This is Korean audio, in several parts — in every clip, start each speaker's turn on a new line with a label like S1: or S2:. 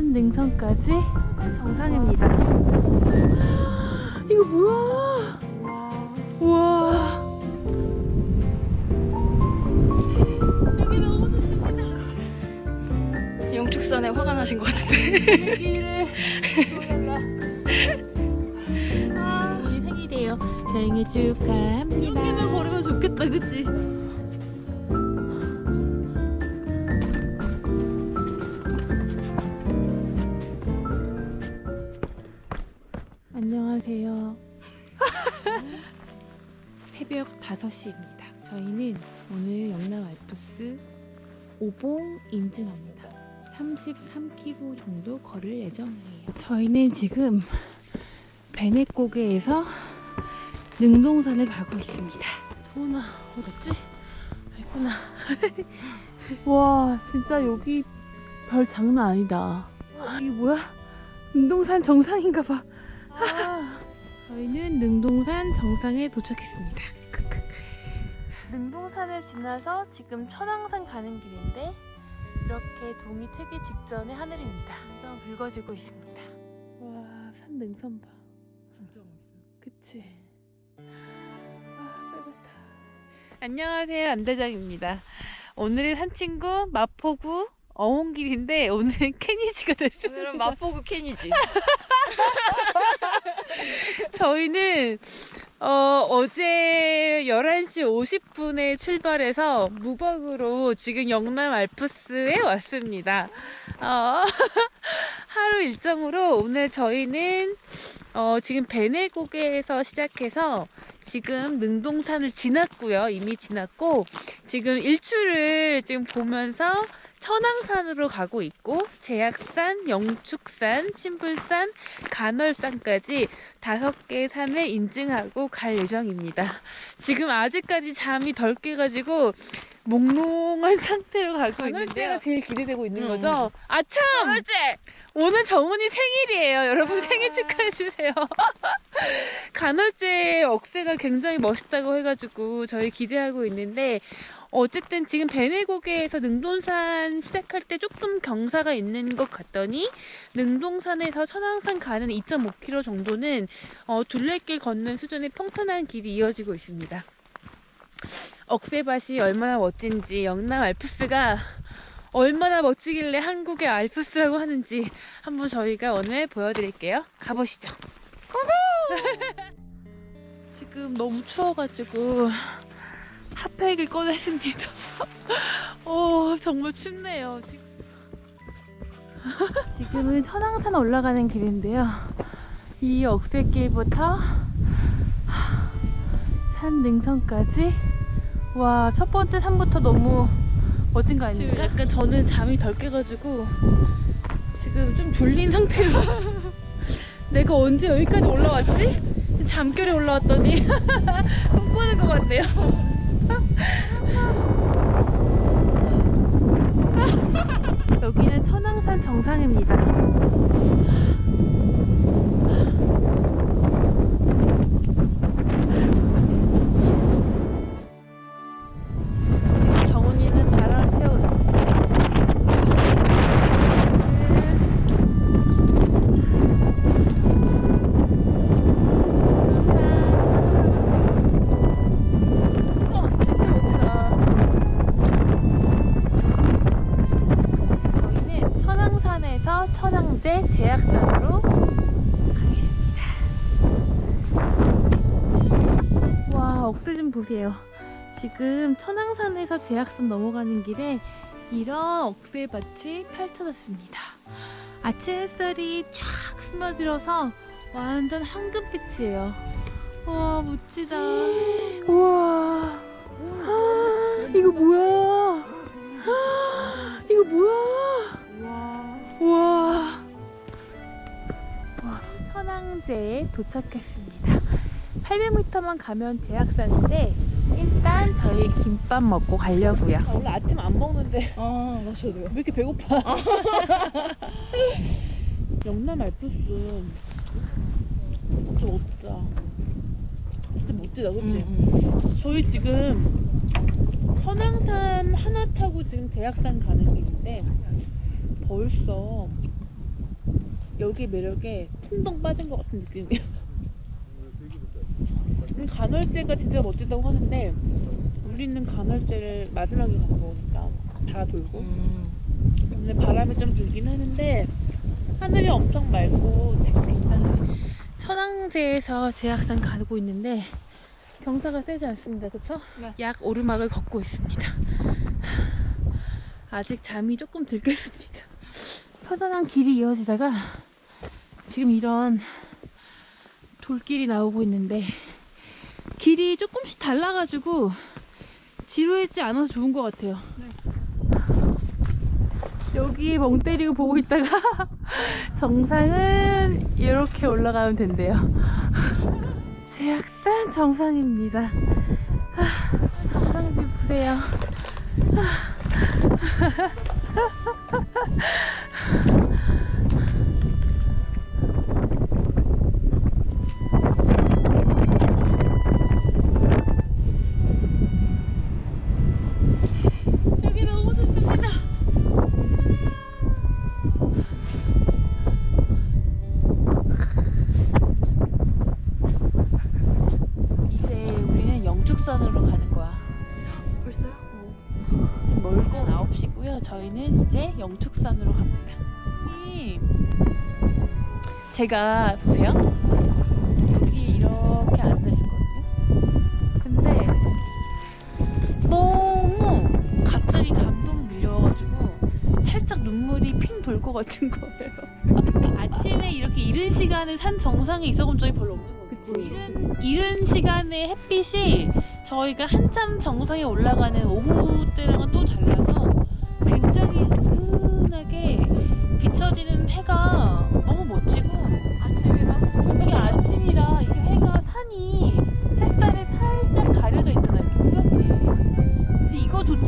S1: 산 능선까지 정상입니다. 이거 뭐야? 우와. 여기 너무 좋습니다.
S2: 영축산에 화가 나신 것 같은데.
S1: 아, 생일이에요. 생일 축하합니다. 이렇게만 걸으면 좋겠다, 그치? 새벽 5시입니다. 저희는 오늘 영남 알프스 오봉 인증합니다. 33km 정도 걸을 예정이에요. 저희는 지금 베네고개에서 능동산을 가고 있습니다. 도훈아, 어딨지? 있구나. 와, 진짜 여기 별 장난 아니다. 이게 뭐야? 능동산 정상인가 봐. 저희는 능동산 정상에 도착했습니다. 크크. 능동산을 지나서 지금 천왕산 가는 길인데 이렇게 동이 트기 직전의 하늘입니다. 좀 붉어지고 있습니다. 와, 산 능선 봐.
S2: 진짜 멋있어요.
S1: 그치? 아, 빨갛다. 안녕하세요, 안대장입니다. 오늘의 산친구 마포구 어홍길인데 오늘은 캐니지가 됐습니다.
S2: 오늘은 마포구 캔이지.
S1: 저희는 어, 어제 11시 50분에 출발해서 무박으로 지금 영남 알프스에 왔습니다. 어, 하루 일정으로 오늘 저희는 어, 지금 베네고개에서 시작해서 지금 능동산을 지났고요. 이미 지났고 지금 일출을 지금 보면서 천왕산으로 가고 있고 제약산, 영축산, 신불산, 간월산까지 다섯 개 산을 인증하고 갈 예정입니다. 지금 아직까지 잠이 덜 깨가지고 몽롱한 상태로 가고 있는데요. 간월제가 제일 기대되고 있는
S2: 음.
S1: 거죠? 아참!
S2: 그렇지.
S1: 오늘 정훈이 생일이에요. 여러분 생일 축하해주세요. 간헐제 억새가 굉장히 멋있다고 해가지고 저희 기대하고 있는데 어쨌든 지금 베네고개에서 능동산 시작할 때 조금 경사가 있는 것 같더니 능동산에서 천왕산 가는 2.5km 정도는 어, 둘레길 걷는 수준의 평탄한 길이 이어지고 있습니다. 억새밭이 얼마나 멋진지 영남 알프스가 얼마나 멋지길래 한국의 알프스라고 하는지 한번 저희가 오늘 보여드릴게요. 가보시죠. 지금 너무 추워가지고 핫팩을 꺼냈습니다. 오 정말 춥네요. 지금. 지금은 천왕산 올라가는 길인데요. 이 억새길부터 산 능선까지 와 첫 번째 산부터 너무 멋진 거 아닙니까? 약간 저는 잠이 덜 깨가지고 지금 좀 졸린 상태로 내가 언제 여기까지 올라왔지? 잠결에 올라왔더니 꿈꾸는 것 같네요 여기는 천왕산 정상입니다 보세요. 지금 천왕산에서 제약산 넘어가는 길에 이런 억새밭이 펼쳐졌습니다. 아침 햇살이 쫙 스며들어서 완전 황금빛이에요. 와, 멋지다. 우와. 이거 뭐야? 이거 뭐야? 우와. 와, 천왕제에 도착했습니다. 800m만 가면 제약산인데 일단 저희 김밥 먹고 가려고요. 원래 아침 안 먹는데
S2: 아, 나 저도요.
S1: 왜 이렇게 배고파? 영남 알프스 진짜 멋지다. 진짜 멋지다, 그치?
S2: 음,
S1: 저희 지금 천왕산 하나 타고 지금 대학산 가는 길인데 벌써 여기 매력에 풍덩 빠진 것 같은 느낌이에요. 음, 간헐제가 진짜 멋지다고 하는데 우리는 간헐제를 마지막에 가는 거니까 다 돌고
S2: 음.
S1: 오늘 바람이 좀 불긴 하는데 하늘이 엄청 맑고 지금 괜찮아요. 천왕제에서 제약산 가고 있는데 경사가 세지 않습니다. 그렇죠?
S2: 네.
S1: 약 오르막을 걷고 있습니다. 아직 잠이 조금 들겠습니다. 편안한 길이 이어지다가 지금 이런 돌길이 나오고 있는데 길이 조금씩 달라가지고 지루하지 않아서 좋은 것 같아요. 여기 멍 때리고 보고 있다가 정상은 이렇게 올라가면 된대요. 제약산 정상입니다. 아, 정상 뷰 보세요. 여 제가 보세요. 여기 이렇게 앉아 있었거든요. 근데 너무 갑자기 감동이 밀려와가지고 살짝 눈물이 핑 돌 것 같은 거예요. 아침에 이렇게 이른 시간에 산 정상에 있어본 적이 별로 없는 거예요. 이른, 이른 시간에 햇빛이 저희가 한참 정상에 올라가는 오후 때랑은 또 달라서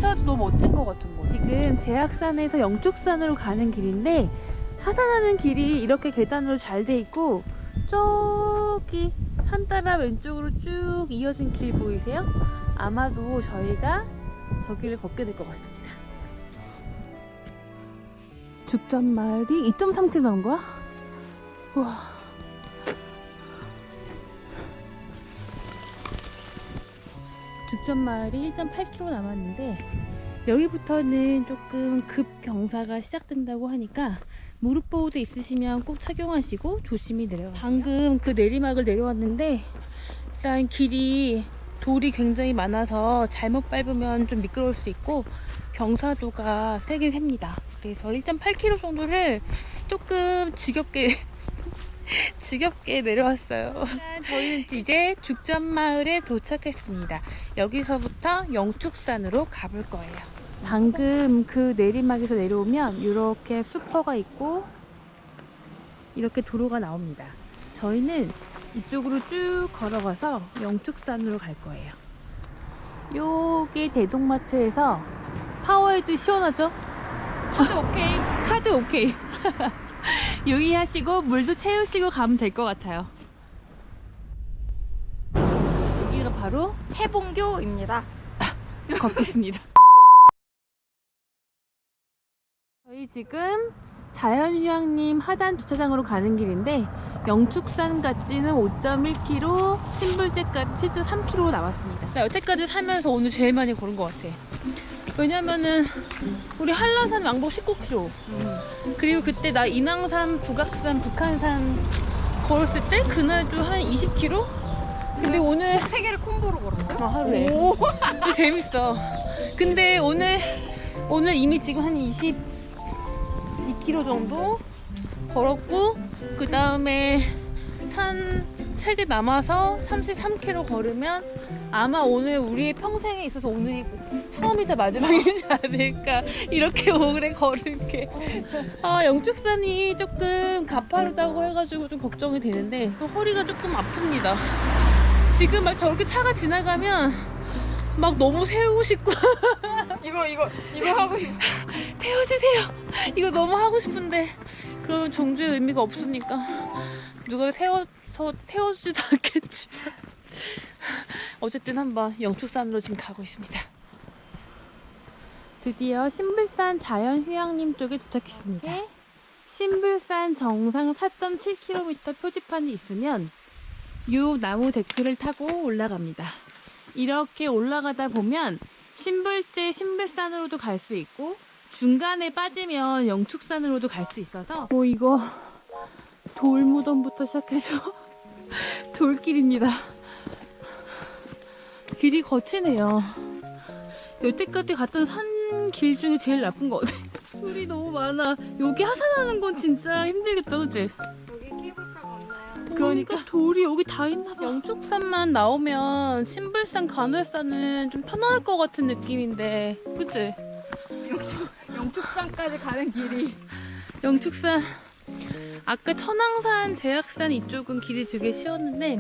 S1: 이거조차도 너무 멋진 것 같은 거. 지금 제약산에서 영축산으로 가는 길인데 하산하는 길이 이렇게 계단으로 잘 돼 있고 저기 산 따라 왼쪽으로 쭉 이어진 길 보이세요? 아마도 저희가 저 길을 걷게 될 것 같습니다. 죽전마을이 2.3km 나온 거야? 우와. 죽전마을이 1.8km 남았는데 여기부터는 조금 급 경사가 시작된다고 하니까 무릎 보호대 있으시면 꼭 착용하시고 조심히 내려가세요. 방금 그 내리막을 내려왔는데 일단 길이 돌이 굉장히 많아서 잘못 밟으면 좀 미끄러울 수 있고 경사도가 세긴 셉니다. 그래서 1.8km 정도를 조금 지겹게 지겹게 내려왔어요. 일단 저희는 이제 죽전마을에 도착했습니다. 여기서부터 영축산으로 가볼 거예요. 방금 그 내리막에서 내려오면 이렇게 수퍼가 있고 이렇게 도로가 나옵니다. 저희는 이쪽으로 쭉 걸어가서 영축산으로 갈 거예요. 요게 대동마트에서 파워에이드 시원하죠?
S2: 카드 오케이.
S1: 카드 오케이. 유의하시고 물도 채우시고 가면 될 것 같아요. 여기가 바로
S2: 해봉교입니다.
S1: 걷겠습니다. 저희 지금 자연휴양림 하단 주차장으로 가는 길인데 영축산 까지는 5.1km, 신불제까지 7.3km 남았습니다. 나 여태까지 살면서 오늘 제일 많이 걸은 것 같아. 왜냐면은 우리 한라산 왕복 19km 그리고 그때 나 인왕산, 북악산, 북한산 걸었을 때 그날도 한 20km? 근데 오늘
S2: 세 개를 콤보로 걸었어요?
S1: 아, 하루에. 근데 재밌어. 근데 오늘 오늘 이미 지금 한 22km 정도 걸었고 그 다음에 산 3개 남아서 33km 걸으면 아마 오늘 우리의 평생에 있어서 오늘이 처음이자 마지막이지 않을까 이렇게 오래 걸은 게. 아, 영축산이 조금 가파르다고 해가지고 좀 걱정이 되는데 또 허리가 조금 아픕니다. 지금 막 저렇게 차가 지나가면 막 너무 세우고 싶고.
S2: 이거 이거 이거 하고 싶.
S1: 태워주세요. 이거 너무 하고 싶은데. 그러면 종주의 의미가 없으니까 누가 태워서 태워주지도 않겠지 어쨌든 한번 영축산으로 지금 가고 있습니다 드디어 신불산 자연휴양림 쪽에 도착했습니다 신불산 정상 4.7km 표지판이 있으면 요 나무 데크를 타고 올라갑니다. 이렇게 올라가다 보면 신불제 신불산으로도 갈 수 있고 중간에 빠지면 영축산으로도 갈 수 있어서 뭐 이거 돌무덤부터 시작해서 돌길입니다. 길이 거치네요. 여태까지 갔던 산 길 중에 제일 나쁜 것 같아. 돌이 너무 많아. 여기 하산하는 건 진짜 힘들겠다, 그치?
S2: 여기 케이블카가 없나요?
S1: 그러니까 돌이 여기 다 있나 봐. 영축산만 나오면 신불산, 간월산은 좀 편안할 것 같은 느낌인데, 그치?
S2: 영축산까지 가는 길이
S1: 영축산 아까 천왕산, 제약산 이쪽은 길이 되게 쉬웠는데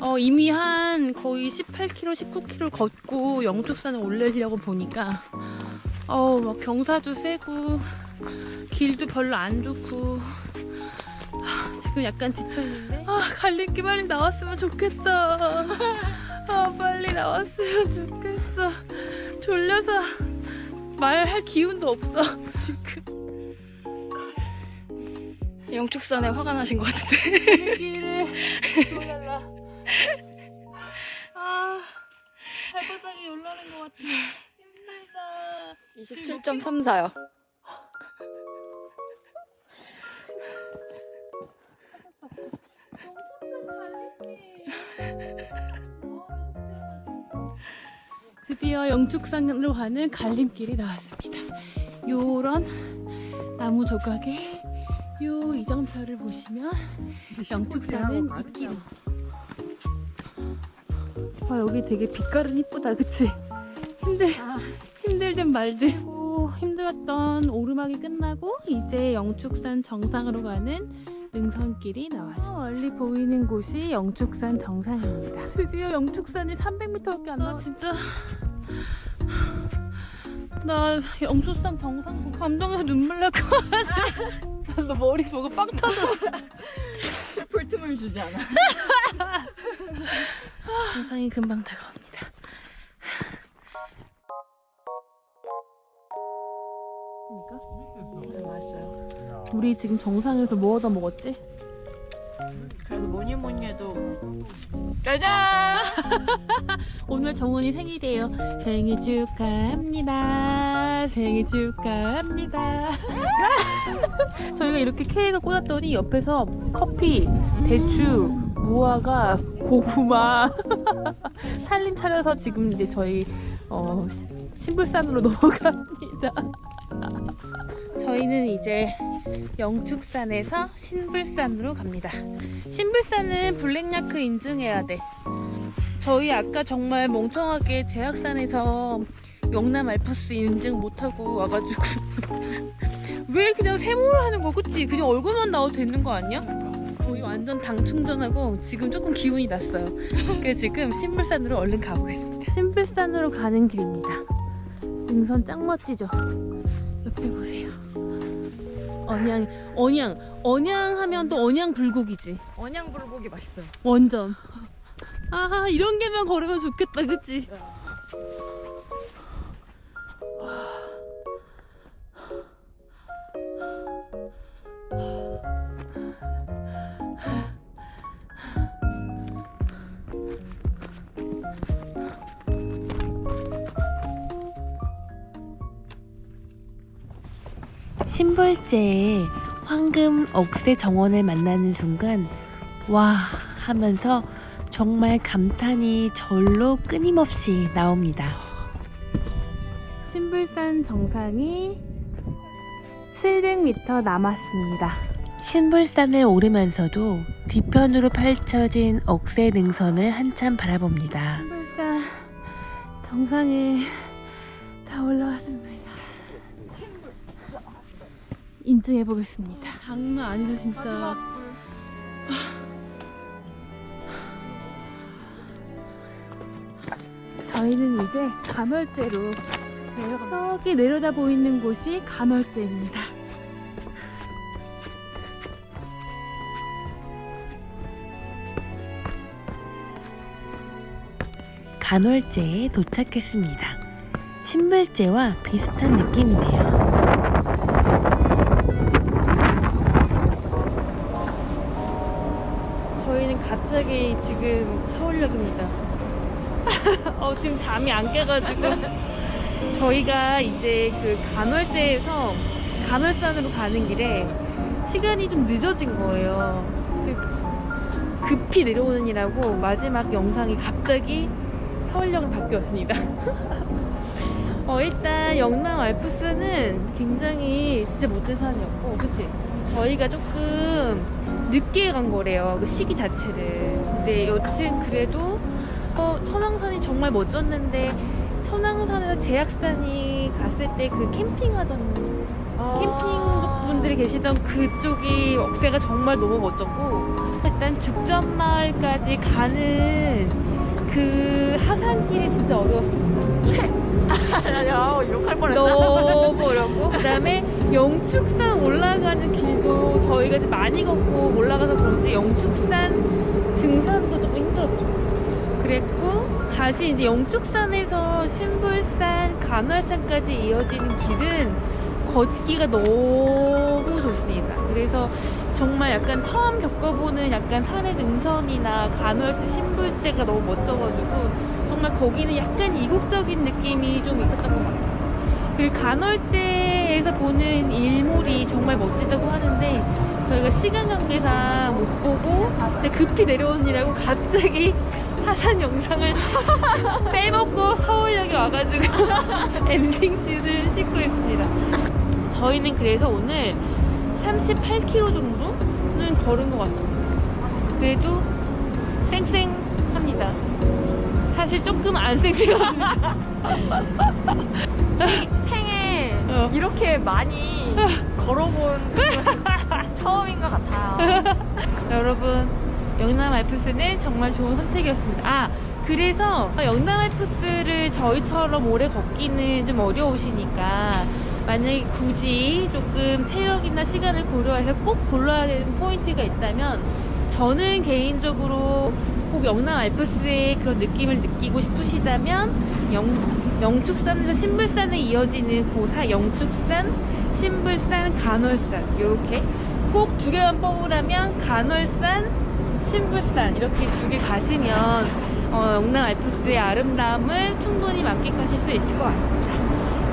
S1: 어, 이미 한 거의 18km, 19km 걷고 영축산을 올리려고 보니까 어, 막 경사도 세고 길도 별로 안 좋고 아, 지금 약간 지쳐있는데? 아 갈림길 빨리 나왔으면 좋겠다 아 빨리 나왔으면 좋겠어. 졸려서 말할 기운도 없어 지금.
S2: 영축산에 화가 나신 것 같은데
S1: 것 같아. 힘들다.
S2: 27.34요
S1: 드디어 영축산으로 가는 갈림길이 나왔습니다. 요런 나무 조각에 요 이정표를 보시면 영축산은 이 길이. 아 여기 되게 빛깔은 이쁘다, 그치? 힘들 힘들든 말든 오, 힘들었던 오르막이 끝나고 이제 영축산 정상으로 가는 능선길이 나왔어요. 멀리 보이는 곳이 영축산 정상입니다. 드디어 영축산이 300m밖에 안 나. 진짜 나 영축산 정상 보고 감동해서 눈물 날 것 같아. 너 머리 보고 빵 터져.
S2: 풀틈을 주지 않아
S1: 정상이 금방 다가옵니다. 우리 지금 정상에서 뭐 얻어 먹었지?
S2: 그래도 뭐니 뭐니 해도
S1: 짜잔! 오늘 정훈이 생일이에요. 생일 축하합니다. 생일 축하합니다. 저희가 이렇게 케이크를 꽂았더니 옆에서 커피, 배추, 무화과, 고구마 살림 차려서 지금 이제 저희 어, 시- 신불산으로 넘어갑니다. 저희는 이제 영축산에서 신불산으로 갑니다. 신불산은 블랙야크 인증해야 돼. 저희 아까 정말 멍청하게 제약산에서 영남 알프스 인증 못하고 와가지고 왜 그냥 세모를 하는 거 그치? 그냥 얼굴만 나와도 되는 거 아니야? 거의 완전 당 충전하고 지금 조금 기운이 났어요. 그래서 지금 신불산으로 얼른 가보겠습니다. 신불산으로 가는 길입니다. 능선 짱 멋지죠? 옆에 보세요. 언양, 언양, 언양 하면 또 언양 불고기지.
S2: 언양 불고기 맛있어요
S1: 완전. 아, 이런 게만 걸으면 좋겠다, 그치? 신불제의 황금 억새 정원을 만나는 순간 와 하면서 정말 감탄이 절로 끊임없이 나옵니다. 신불산 정상이 700m 남았습니다. 신불산을 오르면서도 뒤편으로 펼쳐진 억새 능선을 한참 바라봅니다. 신불산 정상에 인증해 보겠습니다. 장난 아니다 진짜. 저희는 이제 가멸제로 내려가. 저기 내려다 보이는 곳이 가멸제입니다. 간월제에 도착했습니다. 신불제와 비슷한 느낌이네요. 갑자기 지금 서울역입니다. 어, 지금 잠이 안 깨가지고. 저희가 이제 그 간월제에서 간월산으로 가는 길에 시간이 좀 늦어진 거예요. 그 급히 내려오는이라고 마지막 영상이 갑자기 서울역으로 바뀌었습니다. 어, 일단 영남 알프스는 굉장히 진짜 못된 산이었고, 그치? 저희가 조금 늦게 간 거래요. 그 시기 자체를. 근데 여튼 그래도 어, 천왕산이 정말 멋졌는데 천왕산에서 제약산이 갔을 때 그 캠핑하던 캠핑 분들이 계시던 그쪽이 억새가 정말 너무 멋졌고 일단 죽전마을까지 가는 그 하산길이 진짜 어려웠습니다.
S2: 야, 욕할 뻔했다.
S1: 너무 어렵고 그다음에 영축산 올라가는 길도 저희가 이제 많이 걷고 올라가서 그런지 영축산 등산도 조금 힘들었죠. 그랬고 다시 이제 영축산에서 신불산, 간월산까지 이어지는 길은 걷기가 너무 좋습니다. 그래서 정말 약간 처음 겪어보는 약간 산의 능선이나 간월주 신불제가 너무 멋져가지고 정말 거기는 약간 이국적인 느낌이 좀 있었던 것 같아요. 그리고 간월제에서 보는 일몰이 정말 멋지다고 하는데 저희가 시간 관계상 못 보고 급히 내려오느라고 갑자기 하산 영상을 빼먹고 서울역에 와가지고 엔딩 씬을 싣고 있습니다. 저희는 그래서 오늘 38km 정도는 걸은 것 같습니다. 그래도 쌩쌩합니다. 사실 조금 안 쌩쌩합니다.
S2: 생에
S1: 어.
S2: 이렇게 많이 걸어본 처음인 것 같아요.
S1: 여러분 영남 알프스는 정말 좋은 선택이었습니다. 아 그래서 영남 알프스를 저희처럼 오래 걷기는 좀 어려우시니까 만약에 굳이 조금 체력이나 시간을 고려해서 꼭 골라야 되는 포인트가 있다면 저는 개인적으로 꼭 영남 알프스의 그런 느낌을 느끼고 싶으시다면 영, 영축산에서 신불산에 이어지는 고사 영축산, 신불산, 간월산 이렇게 꼭 두 개만 뽑으라면 간월산, 신불산 이렇게 두 개 가시면 어, 영남 알프스의 아름다움을 충분히 만끽하실 수 있을 것 같습니다.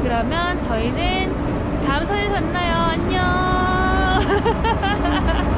S1: 그러면 저희는 다음 선에서 만나요. 안녕.